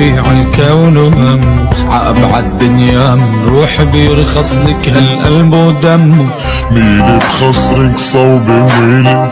ربيع الكون وهم عأبعد دنيا روح بيرخص لك هالقلب ودم. مين بخصرك صوبي ويلي